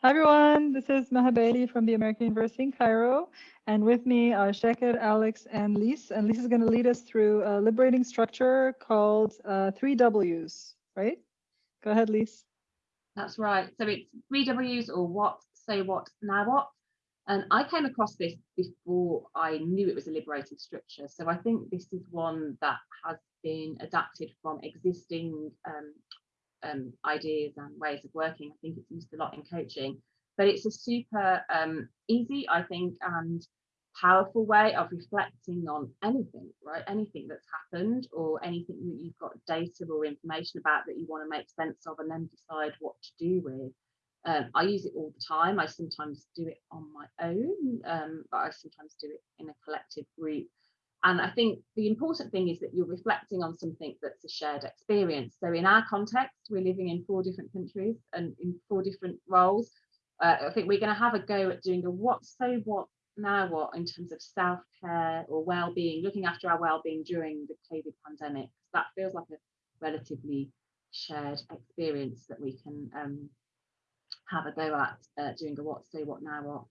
Hi everyone, this is Maha Bali from the American University in Cairo, and with me are Sheker, Alex, and Lise. And Lise is going to lead us through a liberating structure called uh, three W's, right? Go ahead, Lise. That's right. So it's three W's or what, so what, now what. And I came across this before I knew it was a liberating structure. So I think this is one that has been adapted from existing um, um, ideas and ways of working. I think it's used a lot in coaching, but it's a super um, easy, I think, and powerful way of reflecting on anything, right? Anything that's happened or anything that you've got data or information about that you want to make sense of and then decide what to do with. Um, I use it all the time. I sometimes do it on my own, um, but I sometimes do it in a collective group. And I think the important thing is that you're reflecting on something that's a shared experience. So in our context, we're living in four different countries and in four different roles. Uh, I think we're going to have a go at doing a what, so what, now what in terms of self-care or well-being, looking after our well-being during the COVID pandemic. That feels like a relatively shared experience that we can um, have a go at uh, doing a what, so what, now what.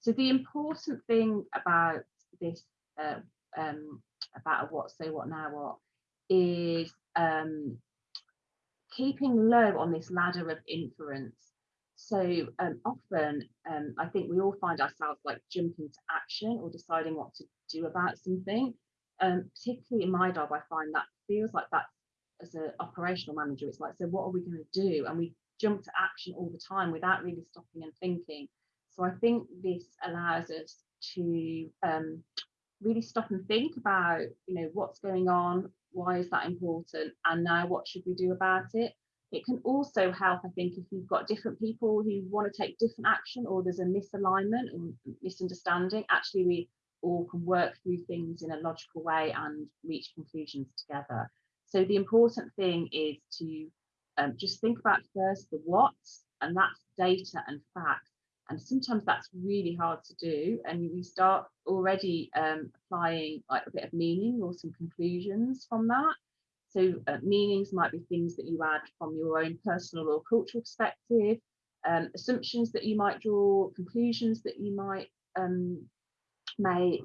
So the important thing about this uh, um, about a what, so what, now what, is um, keeping low on this ladder of inference. So um, often, um, I think we all find ourselves like jumping to action or deciding what to do about something. Um, particularly in my job, I find that feels like that as an operational manager, it's like, so what are we going to do? And we jump to action all the time without really stopping and thinking. So I think this allows us to um, really stop and think about, you know, what's going on, why is that important, and now what should we do about it? It can also help, I think, if you've got different people who want to take different action or there's a misalignment or misunderstanding, actually we all can work through things in a logical way and reach conclusions together. So the important thing is to um, just think about first the what, and that's data and facts and sometimes that's really hard to do and we start already um, applying like a bit of meaning or some conclusions from that. So uh, meanings might be things that you add from your own personal or cultural perspective um, assumptions that you might draw conclusions that you might um, make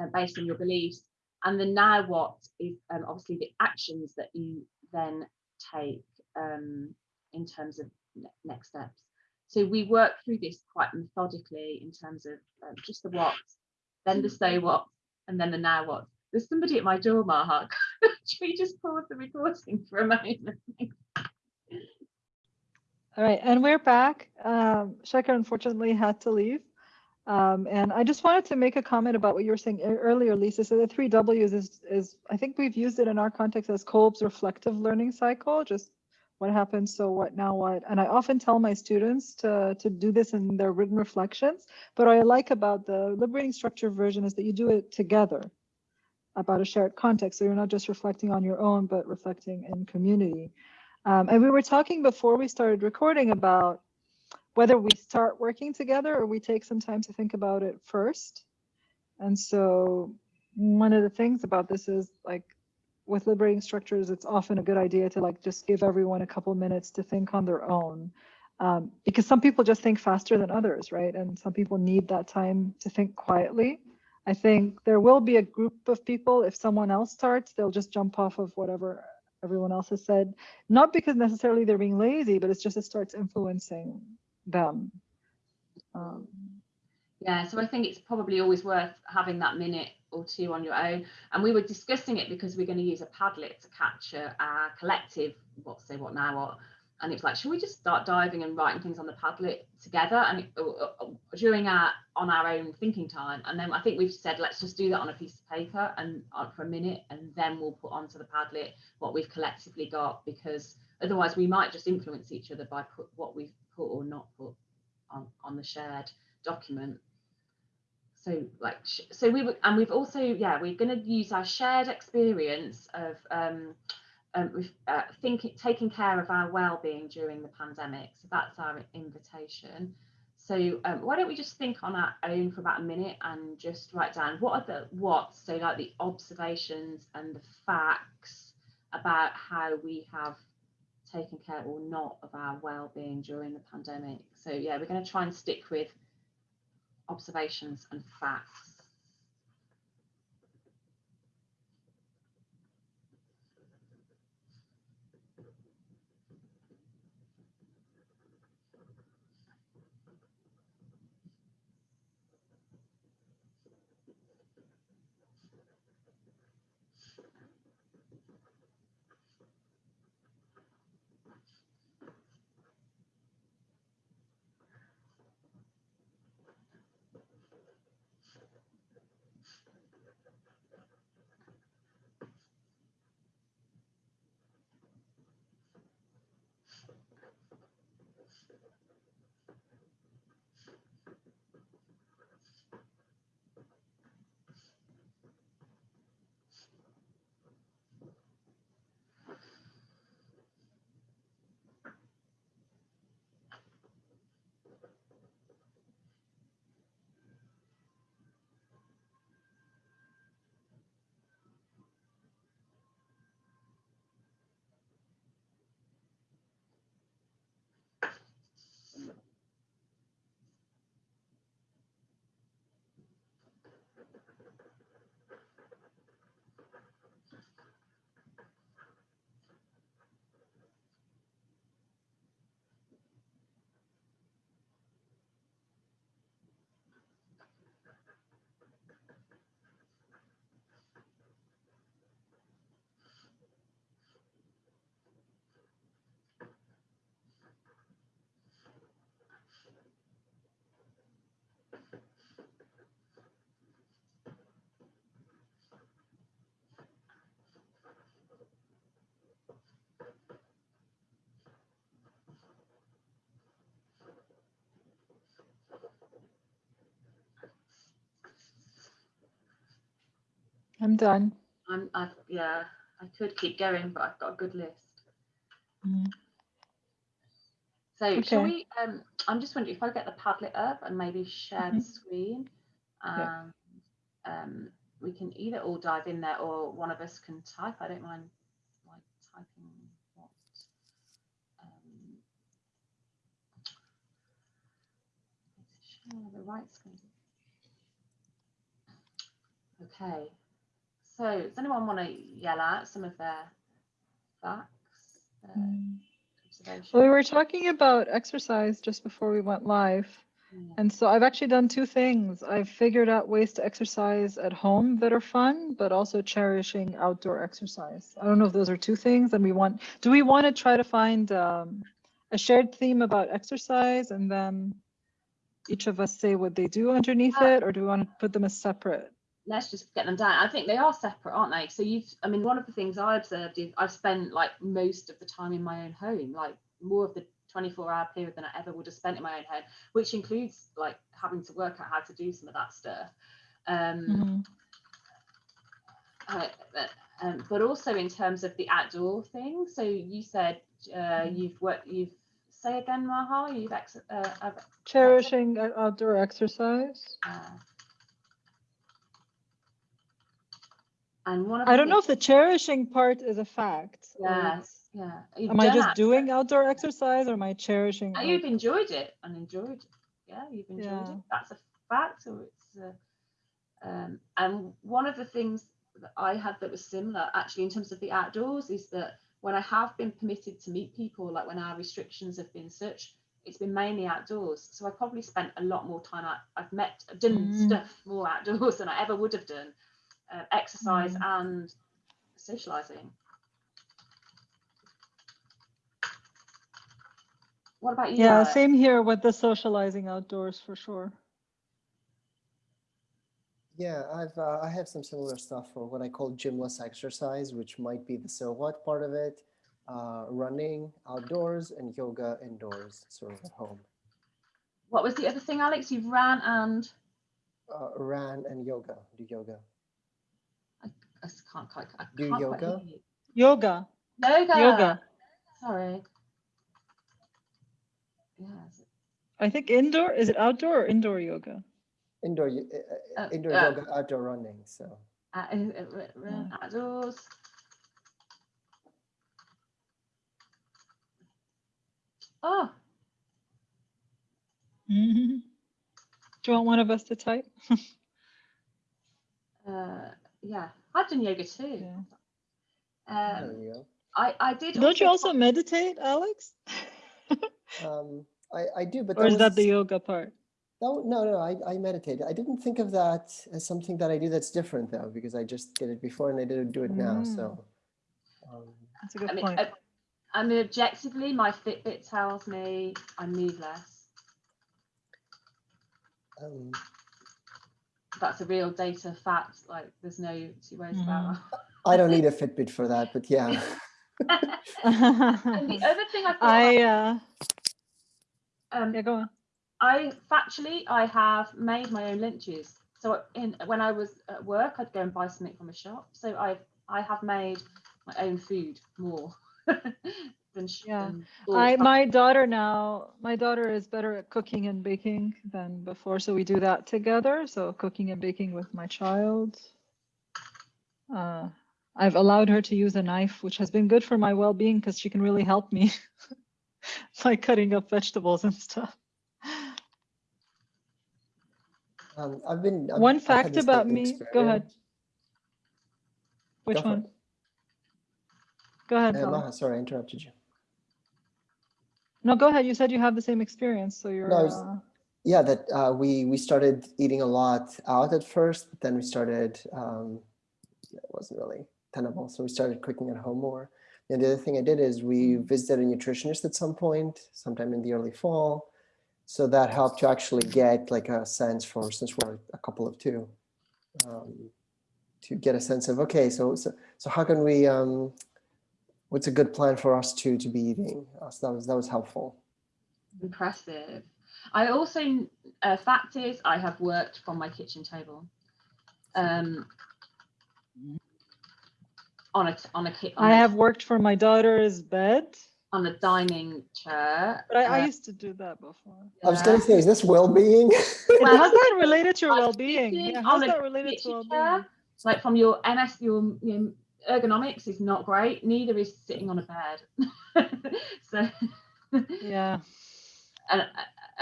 uh, based on your beliefs and then now what is um, obviously the actions that you then take um, in terms of ne next steps so we work through this quite methodically in terms of um, just the what, then the so what, and then the now what. There's somebody at my door, Mahak. Should we just pause the recording for a moment? All right, and we're back. Um, unfortunately had to leave. Um, and I just wanted to make a comment about what you were saying earlier, Lisa. So the three W's is, is I think we've used it in our context as Kolb's reflective learning cycle, just what happened so what now what. And i often tell my students to to do this in their written reflections but what i like about the liberating structure version is that you do it together about a shared context so you're not just reflecting on your own but reflecting in community. Um, and we were talking before we started recording about whether we start working together or we take some time to think about it first. And so one of the things about this is like with liberating structures, it's often a good idea to like just give everyone a couple minutes to think on their own. Um, because some people just think faster than others, right? And some people need that time to think quietly. I think there will be a group of people, if someone else starts, they'll just jump off of whatever everyone else has said, not because necessarily they're being lazy, but it's just it starts influencing them. Um, yeah, so I think it's probably always worth having that minute or two on your own. And we were discussing it because we're going to use a Padlet to capture our collective what say what now what. And it's like, should we just start diving and writing things on the Padlet together and it, uh, uh, uh, during our on our own thinking time? And then I think we've said let's just do that on a piece of paper and uh, for a minute, and then we'll put onto the Padlet what we've collectively got because otherwise we might just influence each other by put what we've put or not put on on the shared document so like so we were and we've also yeah we're going to use our shared experience of um, um uh, thinking taking care of our well-being during the pandemic so that's our invitation so um, why don't we just think on our own for about a minute and just write down what are the what so like the observations and the facts about how we have taken care or not of our well-being during the pandemic. So yeah, we're going to try and stick with observations and facts. I'm done. I'm, I've, yeah, I could keep going, but I've got a good list. Mm. So shall we, um, I'm just wondering if I get the Padlet up and maybe share the screen. Yeah. Um, um, we can either all dive in there or one of us can type. I don't mind like typing what. Um, share the right screen. Okay. So does anyone want to yell out some of their facts? their Mm. Well, we were talking about exercise just before we went live. Yeah. And so I've actually done two things. I've figured out ways to exercise at home that are fun, but also cherishing outdoor exercise. I don't know if those are two things. And we want, do we want to try to find um, a shared theme about exercise and then each of us say what they do underneath Uh, it, or do we want to put them as separate? Let's just get them down. I think they are separate, aren't they? So you've, I mean, one of the things I observed is I've spent like most of the time in my own home, like more of the 24 hour period than I ever would have spent in my own home, which includes like having to work out how to do some of that stuff. Um, Mhm. uh, but, um, but also in terms of the outdoor thing. So you said uh, Mhm. you've worked, you've say again, Maha, you've ex- uh, Cherishing uh, outdoor exercise. uh, and one of I don't know if the cherishing part is a fact. Yes, yeah. You've Am I just that. doing outdoor exercise or am I cherishing? Like- You've enjoyed it and enjoyed. it. Yeah, you've enjoyed Yeah. it. That's a fact, or it's. A, um, and one of the things that I had that was similar, actually, in terms of the outdoors, is that when I have been permitted to meet people, like when our restrictions have been such, it's been mainly outdoors. So I probably spent a lot more time out. I've met, I've done Mm. stuff more outdoors than I ever would have done, uh, exercise Mm. and socializing. What about you? Yeah, Alex? same here with the socializing outdoors for sure. Yeah, I've uh, I have some similar stuff for what I call gymless exercise, which might be the silhouette part of it, uh, running outdoors and yoga indoors, sort of at home. What was the other thing, Alex? You've ran and Uh, ran and yoga, do yoga. I s- can't quite. I Do can't yoga? Quite hear you. Yoga. Yoga. Yoga. Sorry. Yes. I think indoor, is it outdoor or indoor yoga? Indoor, uh, uh, Uh, indoor uh, yoga, outdoor running. So Uh, run outdoors. Oh. Do you want one of us to type? uh, yeah. I've done yoga too. Yeah. there Um, we go. I, I did. Don't you also find- meditate, Alex? Um, I, I do, but Or is that the yoga part? that w- no, no, I, I meditate. I didn't think of that as something that I do that's different though, because I just did it before and I didn't do it now. So, um, That's a good I mean, point. uh, I mean, objectively, my Fitbit tells me I move less. um, That's a real data fact. Like, there's no two ways about I don't need a Fitbit for that, but yeah. and the other thing I thought, I about, uh um, yeah, go on. I factually, I have made my own lunches. So in when I was at work, I'd go and buy something from a shop. So I I have made my own food more than. sh- Yeah. than I my daughter now, my daughter is better at cooking and baking than before, so we do that together. So cooking and baking with my child. Uh, I've allowed her to use a knife, which has been good for my well-being because she can really help me by cutting up vegetables and stuff. Um, I've been. I've- One fact about same me. Go ahead. Which Go one? Go ahead. Uh, Maha, sorry, I interrupted you. No, go ahead. You said you have the same experience, so you're. No, uh, Yeah, that uh, we we started eating a lot out at first, but then we started. Um, it wasn't really tenable, so we started cooking at home more. And the other thing I did is we visited a nutritionist at some point, sometime in the early fall. So that helped to actually get like a sense for since we're a couple of two, um, to get a sense of okay, so so so how can we? Um, what's a good plan for us to to be eating? Uh, so that was that was helpful. Impressive. I also, uh, fact is, I have worked from my kitchen table. Um, on a on a ki- on I a- have worked for my daughter's bed, on a dining chair. but I, I uh, used to do that before. I was gonna say, is this well-being? Well, how's that related to your well-being? sitting Yeah, how's that related to well-being? like from your MS, your, your ergonomics is not great. Neither is sitting on a bed. so, Yeah. and uh,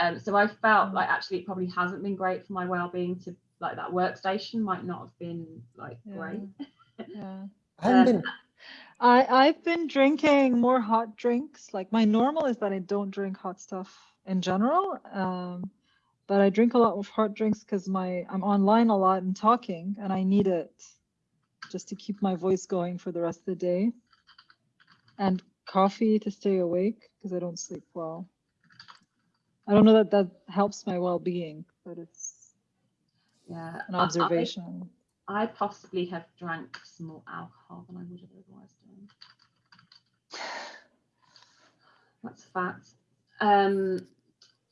um, so I felt like actually it probably hasn't been great for my well-being to like that workstation might not have been like Yeah. great. Yeah. I haven't been I I've been drinking more hot drinks. Like my normal is that I don't drink hot stuff in general. Um, but I drink a lot of hot drinks because my I'm online a lot and talking, and I need it just to keep my voice going for the rest of the day. And coffee to stay awake because I don't sleep well. I don't know that that helps my well-being, but it's Yeah, an I- I- observation. I possibly have drank some more alcohol than I would have otherwise done. That's a fact. Um,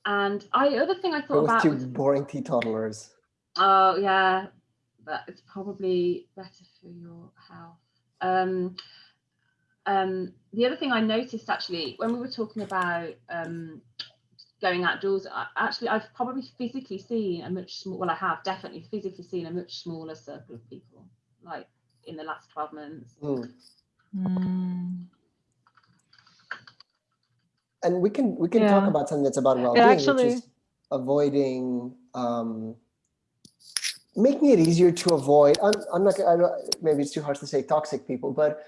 and I other thing I thought with about two was, boring teetotalers. oh yeah, but it's probably better for your health. Um, um, the other thing I noticed actually when we were talking about um, going outdoors, I, actually I've probably physically seen a much small. Well, I have definitely physically seen a much smaller circle of people, like in the last twelve months. Mm. Mm. And we can we can talk about something that's about well-being, actually- which is avoiding um, making it easier to avoid. I'm, I'm not. I don't, maybe it's too harsh to say toxic people, but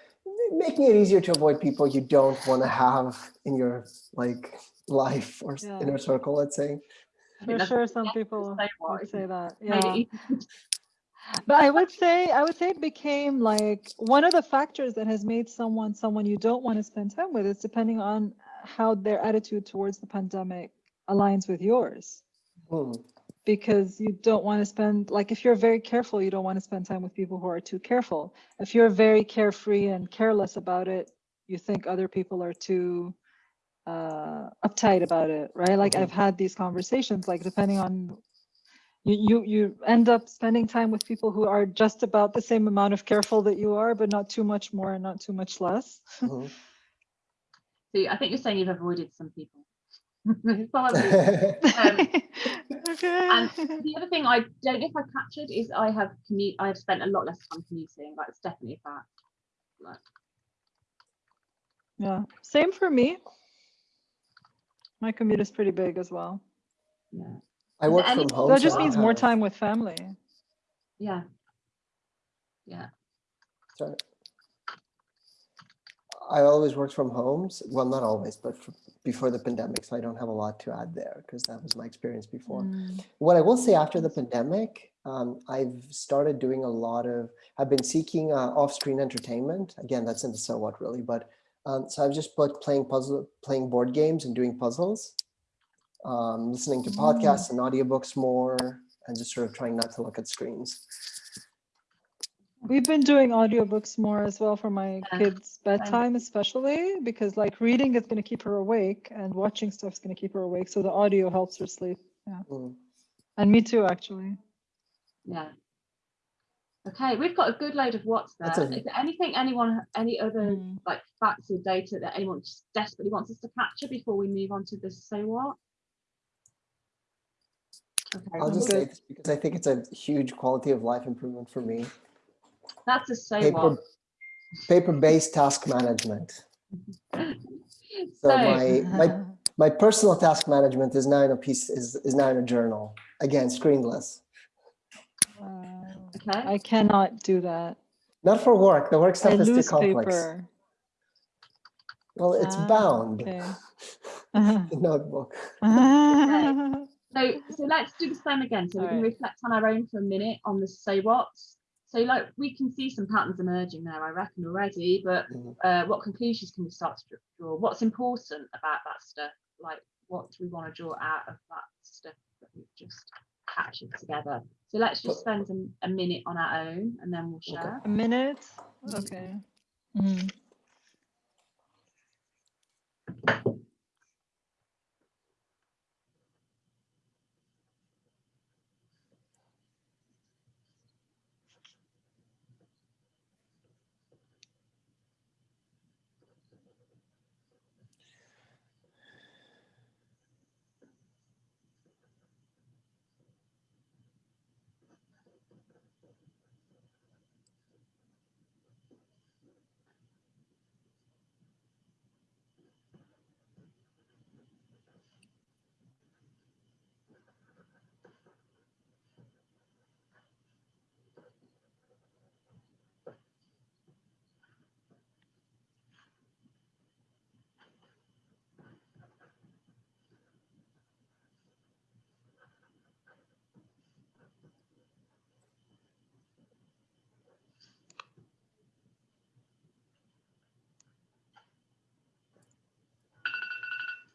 making it easier to avoid people you don't want to have in your like life or Yeah. inner circle. Let's say. I think For sure, some people the same one, would say that. Made Yeah. But I would say I would say it became like one of the factors that has made someone someone you don't want to spend time with is depending on how their attitude towards the pandemic aligns with yours. Hmm. Because you don't want to spend like if you're very careful, you don't want to spend time with people who are too careful. If you're very carefree and careless about it, you think other people are too uh uptight about it, right? Like Mhm. I've had these conversations, like depending on you, you you end up spending time with people who are just about the same amount of careful that you are, but not too much more and not too much less. Mhm. So I think you're saying you've avoided some people. Probably. Um, okay. and the other thing I don't know if I captured is I have commute. I have spent a lot less time commuting. That's definitely a fact. Like, yeah, same for me. My commute is pretty big as well. Yeah. I work from any- home. That just I means more time with family. Yeah. Yeah. Sorry. I always worked from homes. Well, not always, but before the pandemic, so I don't have a lot to add there because that was my experience before. Mm. What I will say after the pandemic, um, I've started doing a lot of, I've been seeking uh, off-screen entertainment. Again, that's in the so what really, but um, so I've just put playing puzzle, playing board games and doing puzzles, um, listening to Mm. podcasts and audiobooks more, and just sort of trying not to look at screens. We've been doing audiobooks more as well for my Yeah, kids' bedtime, especially because like reading is going to keep her awake and watching stuff is going to keep her awake. So the audio helps her sleep. Mm. And me too, actually. Yeah. Okay, we've got a good load of what's there. That's Is there anything anyone, any other Mm. like facts or data that anyone just desperately wants us to capture before we move on to the so what? Okay, I'll just good. say this because I think it's a huge quality of life improvement for me. That's a so Paper, what. paper-based task management. So So, my my my personal task management is now in a piece is is now in a journal. Again, screenless. Wow. okay, I cannot do that. Not for work. The work I stuff is too lose complex. paper. Well, it's Ah, bound. Okay. The notebook. so so let's do the same again. So we can Alright. reflect on our own for a minute on the say what's. So like we can see some patterns emerging there, I reckon already, but uh, what conclusions can we start to draw? What's important about that stuff? Like what do we want to draw out of that stuff that we've just captured together? So let's just spend a, a minute on our own and then we'll Okay. share. A minute? Okay. Mhm.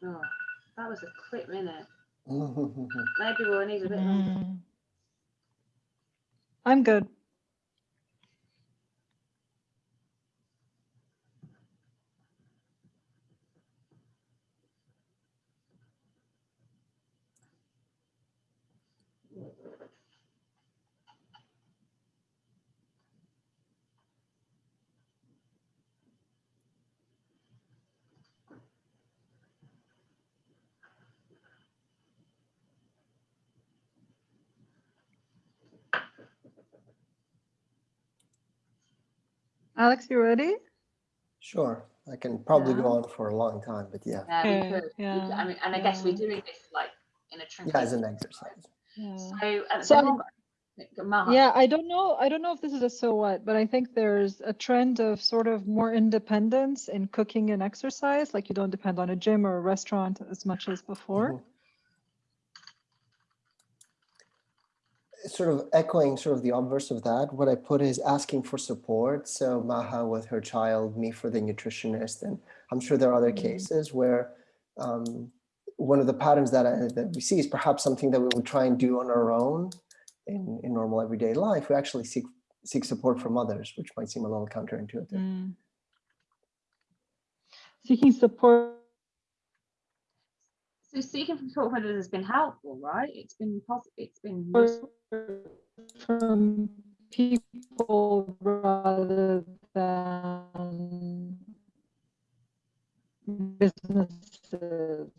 Oh, that was a quick minute. Maybe we'll need a bit longer. Mm. I'm good. Alex, you ready? Sure. I can probably go on for a long time, but yeah. Yeah, we could. yeah. I mean, and I guess we're yeah. doing this like in a Yeah, as an exercise. Yeah. So, uh, So everyone Yeah, I don't know. I don't know if this is a so what, but I think there's a trend of sort of more independence in cooking and exercise. Like you don't depend on a gym or a restaurant as much as before. Mhm. Sort of echoing sort of the obverse of that, what I put is asking for support. So Maha with her child, me for the nutritionist, and I'm sure there are other Mhm. cases where um, one of the patterns that, I, that we see is perhaps something that we would try and do on our own in, in normal everyday life. We actually seek seek support from others, which might seem a little counterintuitive. Mm. Seeking support. So seeking from support from others has been helpful, right? It's been positive. It's been from people rather than businesses.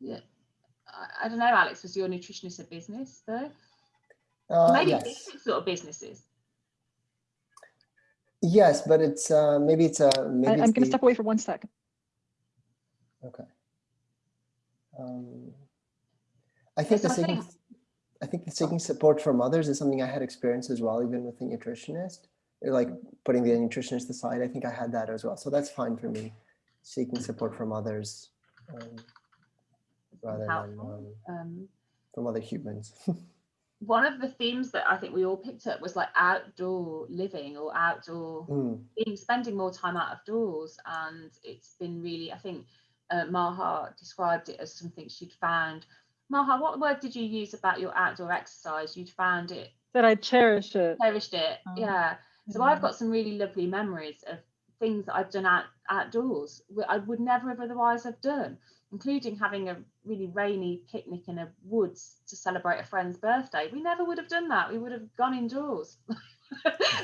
Yeah. I, I don't know, Alex. Was your nutritionist a business though? Uh, Maybe yes. different sort of businesses. Yes, but it's uh, maybe it's a maybe I, it's I'm going to step away for one second. Okay. Um, I think the seeking, I think the seeking support from others is something I had experienced as well, even with the nutritionist. Uh, Like putting the nutritionist aside, I think I had that as well. So that's fine for me. Seeking support from others um, rather than um, Um, from other humans. one of the themes that I think we all picked up was like outdoor living or outdoor Mm, being spending more time out of doors and it's been really i think uh, maha described it as something she'd found. Maha what word did you use about your outdoor exercise? You'd found it? That I cherish it. cherished it Oh, yeah. So yeah. i've got some really lovely memories of things that i've done out outdoors i would never have otherwise have done including having a really rainy picnic in a woods to celebrate a friend's birthday. We never would have done that. We would have gone indoors.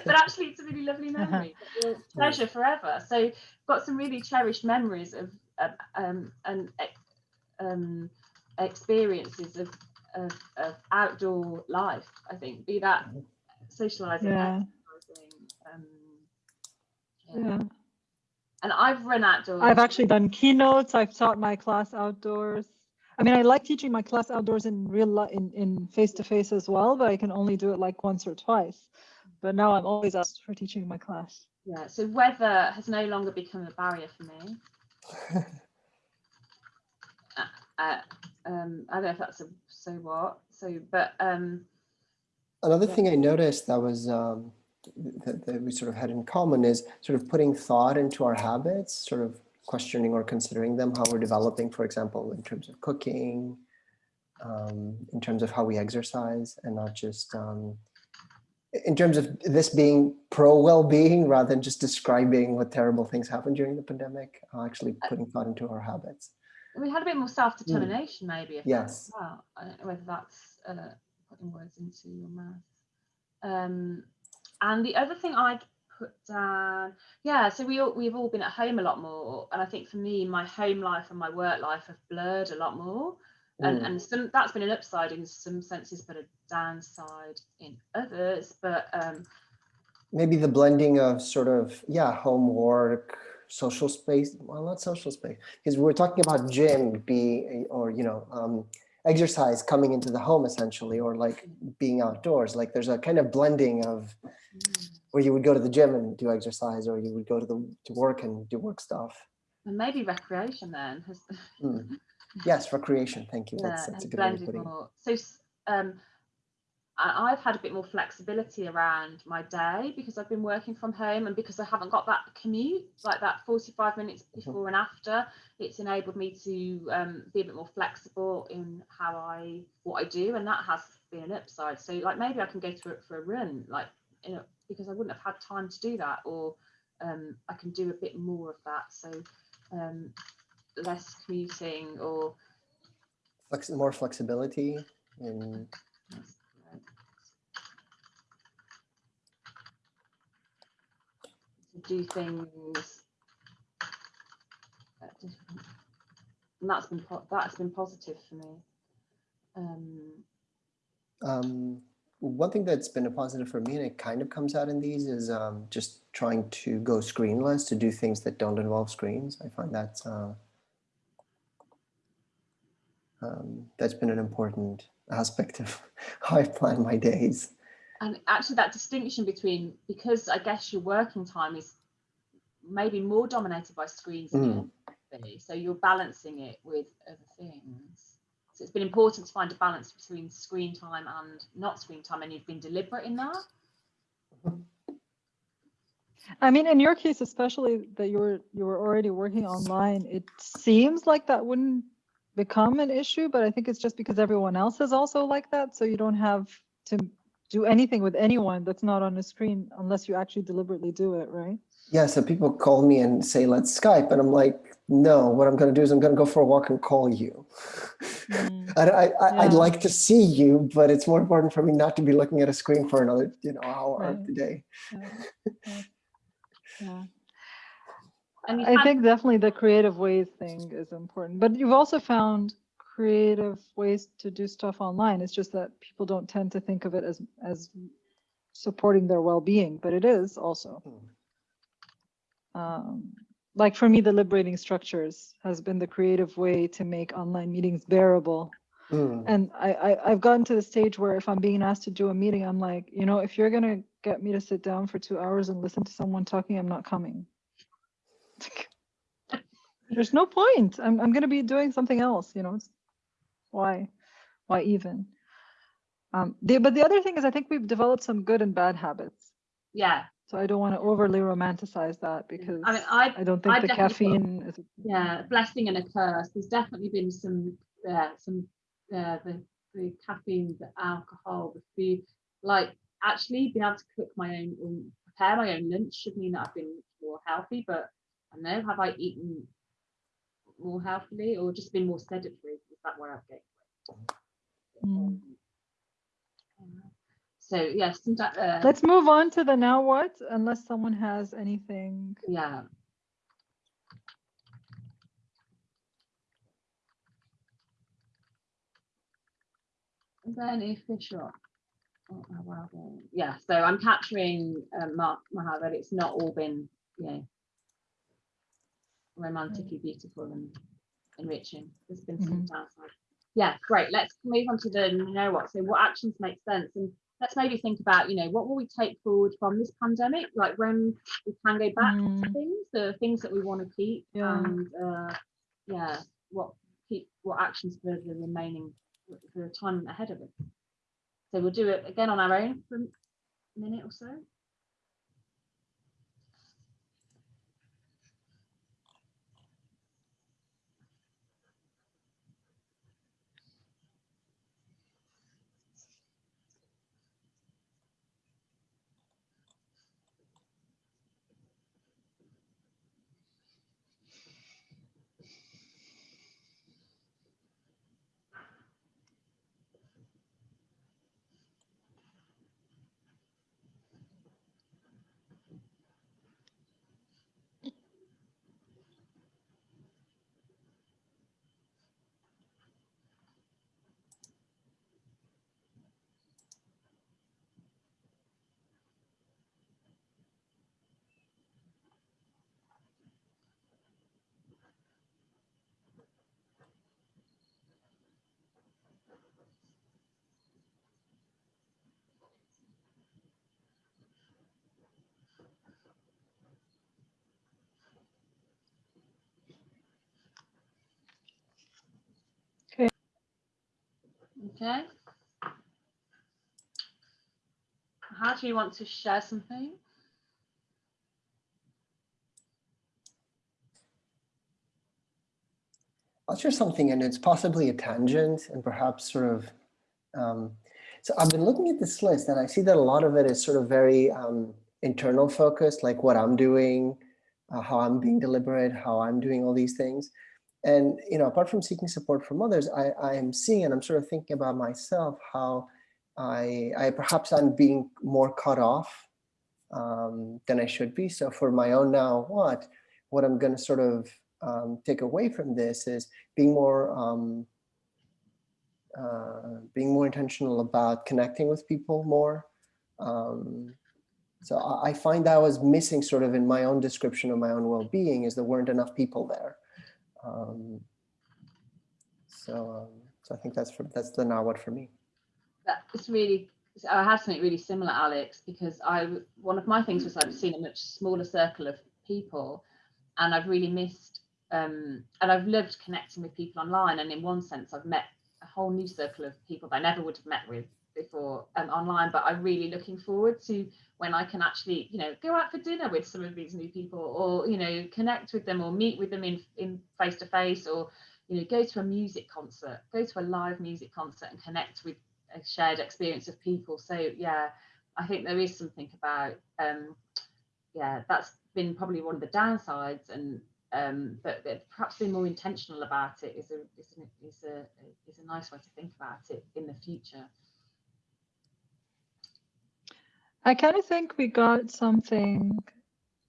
But actually it's a really lovely memory treasure forever. So got some really cherished memories of um and um experiences of, of of outdoor life i think be that socializing Yeah, um yeah. yeah. and i've run outdoors I've actually done keynotes. I've taught my class outdoors. I mean, I like teaching my class outdoors in real life, in, in face to face as well, but I can only do it like once or twice. But now I'm always asked for teaching my class. yeah so weather has no longer become a barrier for me uh, um i don't know if that's a so what so but um Another Yeah. thing I noticed that was um, that, that we sort of had in common is sort of putting thought into our habits, sort of questioning or considering them, how we're developing, for example, in terms of cooking, um, in terms of how we exercise, and not just um, in terms of this being pro well-being rather than just describing what terrible things happened during the pandemic, uh, actually putting thought into our habits. we had a bit more self-determination maybe if Yes. that's, well i don't know whether that's uh putting words into your mouth um and the other thing i'd put down yeah so we all we've all been at home a lot more and i think for me my home life and my work life have blurred a lot more and Mm. and some that's been an upside in some senses but a downside in others but um maybe the blending of sort of yeah homework social space well not social space because we're talking about gym be or you know um, exercise coming into the home essentially or like being outdoors like there's a kind of blending of where you would go to the gym and do exercise or you would go to the to work and do work stuff and maybe recreation then has Mm. Yes recreation thank you that's, that's a good way of putting it more. So um, I, I've had a bit more flexibility around my day because I've been working from home and because I haven't got that commute, like that 45 minutes before and after, it's enabled me to um, be a bit more flexible in how I what I do, and that has been an upside. So like maybe I can go to it for a run, like you know, because I wouldn't have had time to do that, or um, I can do a bit more of that. So um, less commuting or Flex, more flexibility in To do things and that's been po- that's been positive for me. Um, Um, one thing that's been a positive for me, and it kind of comes out in these, is um, just trying to go screenless to do things that don't involve screens. I find that's uh, um, that's been an important aspect of how I plan my days. and actually, that distinction between because I guess your working time is maybe more dominated by screens than Mm. it be, so you're balancing it with other things. So it's been important to find a balance between screen time and not screen time, and you've been deliberate in that. I mean, in your case, especially that you were you were already working online, it seems like that wouldn't become an issue, but I think it's just because everyone else is also like that, so you don't have to do anything with anyone that's not on a screen unless you actually deliberately do it, right? Yeah, so people call me and say, let's Skype. And I'm like, no, what I'm going to do is I'm going to go for a walk and call you. Mm. I, I, I, I'd like to see you, but it's more important for me not to be looking at a screen for another, you know, hour Right. of the day. Yeah. Yeah. Yeah. And you I think definitely the creative ways thing is important, but you've also found creative ways to do stuff online. It's just that people don't tend to think of it as as supporting their well-being, but it is also. Hmm. Um, like for me, the liberating structures has been the creative way to make online meetings bearable. Mm, And I, I I've gotten to the stage where if I'm being asked to do a meeting, I'm like, you know, if you're gonna get me to sit down for two hours and listen to someone talking, I'm not coming. There's no point. I'm I'm gonna be doing something else, you know. Why? Why even? Um, the, but the other thing is I think we've developed some good and bad habits. Yeah, So I don't want to overly romanticize that because I mean, I I don't think I've the caffeine is yeah, a blessing and a curse. There's definitely been some, yeah, some, uh, the, the caffeine, the alcohol, the food, like actually being able to cook my own, or prepare my own lunch should mean that I've been more healthy, but I don't know, have I eaten more healthily or just been more sedentary? Is that where I've gained weight? Mm. Um, So yes, uh, Let's move on to the now what, unless someone has anything. yeah. And then if Fisher, oh, oh, wow, yeah, so I'm capturing um, Mark Maha that it's not all been, you know, romantically beautiful and enriching. There's been some downside. Yeah, great. Let's move on to the you know what. So what actions make sense and let's maybe think about, you know, what will we take forward from this pandemic? Like when we can go back to Mm. things, the things that we want to keep Yeah. and uh, yeah, what keep what actions for the remaining for the time ahead of us. So we'll do it again on our own for a minute or so. Okay. How do you want to share something? I'll share something and it's possibly a tangent and perhaps sort of, um, so I've been looking at this list and I see that a lot of it is sort of very um, internal focused, like what I'm doing, uh, how I'm being deliberate, how I'm doing all these things. And, you know, apart from seeking support from others, I, I am seeing and I'm sort of thinking about myself, how I, I perhaps I'm being more cut off um, than I should be. So for my own now what, what I'm going to sort of um, take away from this is being more um, uh, being more intentional about connecting with people more. Um, so I, I find that I was missing sort of in my own description of my own well-being is there weren't enough people there. Um, so, um, so I think that's for, that's the now what for me. That it's really. I had something really similar, Alex, because I one of my things was I've seen a much smaller circle of people, and I've really missed. Um, and I've loved connecting with people online, and in one sense, I've met a whole new circle of people that I never would have met with before um, online. But I'm really looking forward to when I can actually, you know, go out for dinner with some of these new people, or you know, connect with them, or meet with them in in face to face, or you know, go to a music concert, go to a live music concert, and connect with a shared experience of people. So yeah, I think there is something about um, yeah, that's been probably one of the downsides, and um, but, but perhaps being more intentional about it is a is a, is a is a nice way to think about it in the future. I kind of think we got something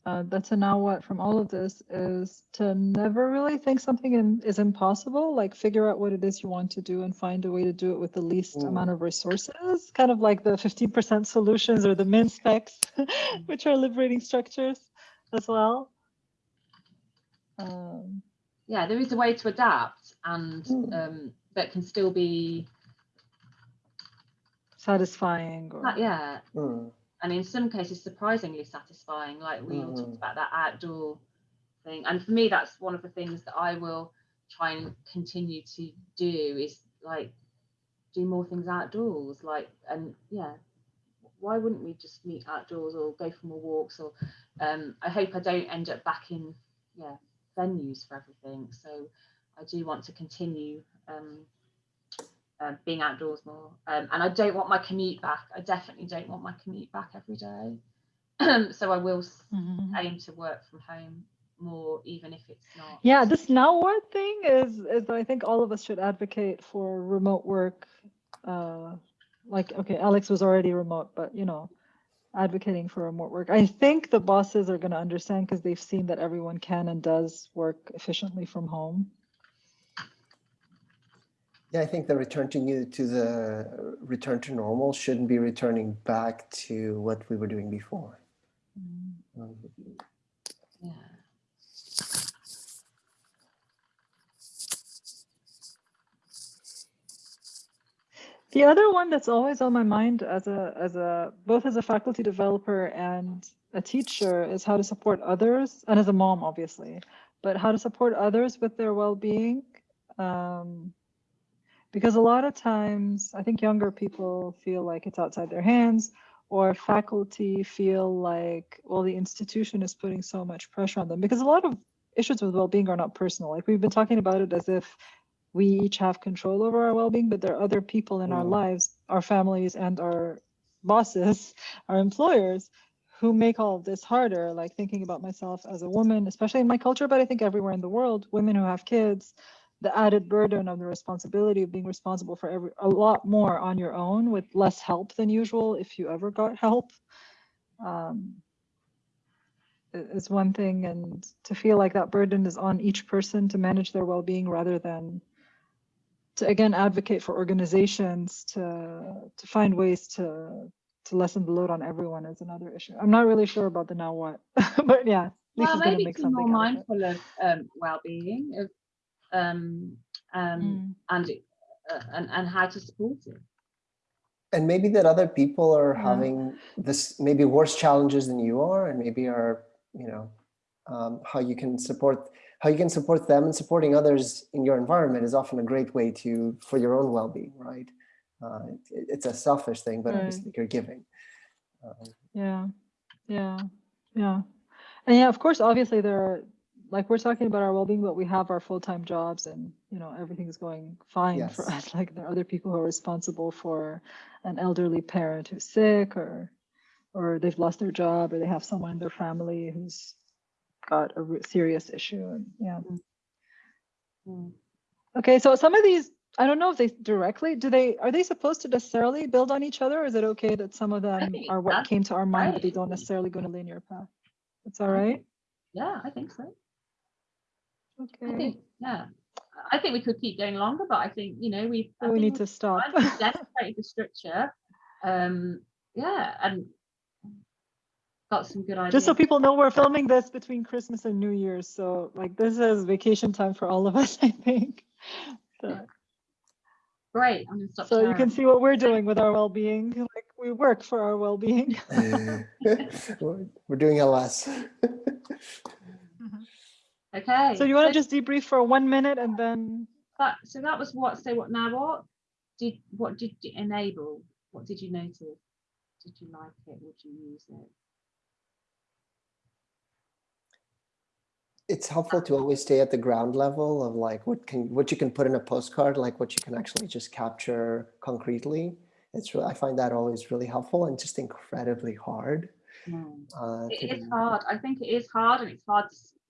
uh, that's a now what from all of this is to never really think something in, is impossible. Like figure out what it is you want to do and find a way to do it with the least Mm. amount of resources. Kind of like the 15% solutions or the min specs, which are liberating structures as well. um, yeah, there is a way to adapt and Mm. um, that can still be, satisfying or uh, yeah, Mm, and in some cases surprisingly satisfying. Like we all talked about that outdoor thing, and for me, that's one of the things that I will try and continue to do is like do more things outdoors. Like, and yeah, why wouldn't we just meet outdoors or go for more walks? Or um, I hope I don't end up back in yeah venues for everything. So I do want to continue. Um, uh, being outdoors more. Um, and I don't want my commute back. I definitely don't want my commute back every day. so I will Mhm. aim to work from home more, even if it's not. Yeah, this now what thing is is that I think all of us should advocate for remote work. Uh, like okay, Alex was already remote, but you know, advocating for remote work. I think the bosses are going to understand because they've seen that everyone can and does work efficiently from home. Yeah, I think the return to you to the return to normal shouldn't be returning back to what we were doing before. Um, Yeah. The other one that's always on my mind as a as a both as a faculty developer and a teacher is how to support others and as a mom obviously, but how to support others with their well-being. Um, because a lot of times I think younger people feel like it's outside their hands or faculty feel like well the institution is putting so much pressure on them. Because a lot of issues with well-being are not personal. Like we've been talking about it as if we each have control over our well-being but there are other people in our Mm. lives our families and our bosses our employers who make all of this harder. Like thinking about myself as a woman especially in my culture but i think everywhere in the world women who have kids the added burden of the responsibility of being responsible for every a lot more on your own with less help than usual if you ever got help. Um, is one thing and to feel like that burden is on each person to manage their well-being rather than to again advocate for organizations to to find ways to to lessen the load on everyone is another issue. I'm not really sure about the now what but yeah Well, maybe make to more out of mindful of um, well-being of um, um, Mm. and, uh, and and how to support it. And maybe that other people are Yeah. having this maybe worse challenges than you are, and maybe are, you know, um, how you can support how you can support them and supporting others in your environment is often a great way to for your own well-being, right? Uh, it, it's a selfish thing, but Right. obviously you're giving. Um, Yeah, yeah, yeah. And yeah, of course, obviously there are, like we're talking about our well-being, but we have our full-time jobs and, you know, everything's going fine for us. Like there are other people who are responsible for an elderly parent who's sick or, or they've lost their job or they have someone in their family who's got a serious issue. And yeah. Mm. Okay, so some of these, I don't know if they directly, do they, are they supposed to necessarily build on each other? Or is it okay that some of them are what came to our mind, but they don't necessarily go in a linear path? It's all I right? think- Yeah, I think so. I think yeah. I think we could keep going longer, but I think you know we. I so we need to stop. kind of demonstrated the structure. Um, yeah, and got some good ideas. Just so people know, we're filming this between Christmas and New Year's, so like this is vacation time for all of us, I think. So, Great, I'm gonna stop. so you can see what we're doing with our well-being. Like we work for our well-being. we're, we're doing LS. Okay. So you want to just debrief for one minute and then That, so that was what. Say what now? What did what did you enable? What did you notice? Did you like it? Would you use it? it's helpful to always stay at the ground level of like what can what you can put in a postcard, like what you can actually just capture concretely. It's really, I find that always really helpful and just incredibly hard. Uh, It is do. hard. I think it is hard, and it's hard to s- to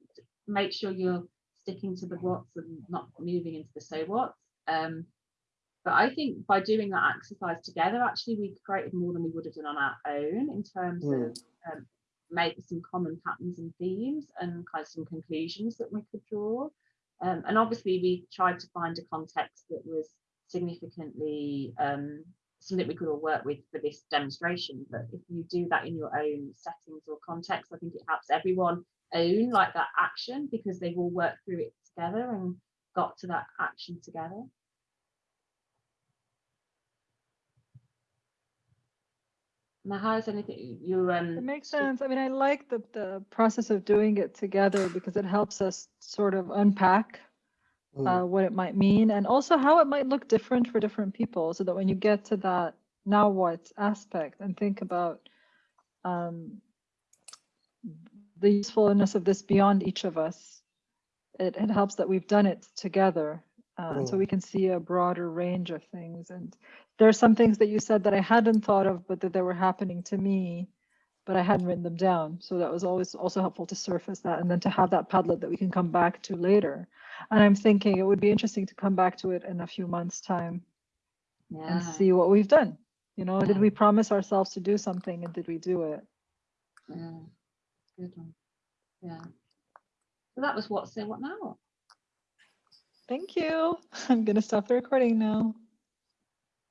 make sure you're sticking to the what's and not moving into the so what's. Um, but I think by doing that exercise together, actually, we created more than we would have done on our own in terms Mm. of um, making some common patterns and themes and kind of some conclusions that we could draw. Um, and obviously, we tried to find a context that was significantly um, something we could all work with for this demonstration. But if you do that in your own settings or context, I think it helps everyone own like that action because they've all worked through it together and got to that action together. Now, how is anything you um? It makes sense. I mean, I like the, the process of doing it together because it helps us sort of unpack Mm. uh, what it might mean and also how it might look different for different people so that when you get to that now what aspect and think about um, the usefulness of this beyond each of us, it, it helps that we've done it together. Uh, and so Mm. we can see a broader range of things. And there are some things that you said that I hadn't thought of, but that they were happening to me, but I hadn't written them down. So that was always also helpful to surface that and then to have that Padlet that we can come back to later. And I'm thinking it would be interesting to come back to it in a few months' time Yeah. and see what we've done. You know, did we promise ourselves to do something and did we do it? Yeah, good one. Yeah. So that was what say what now. Thank you. I'm going to stop the recording now.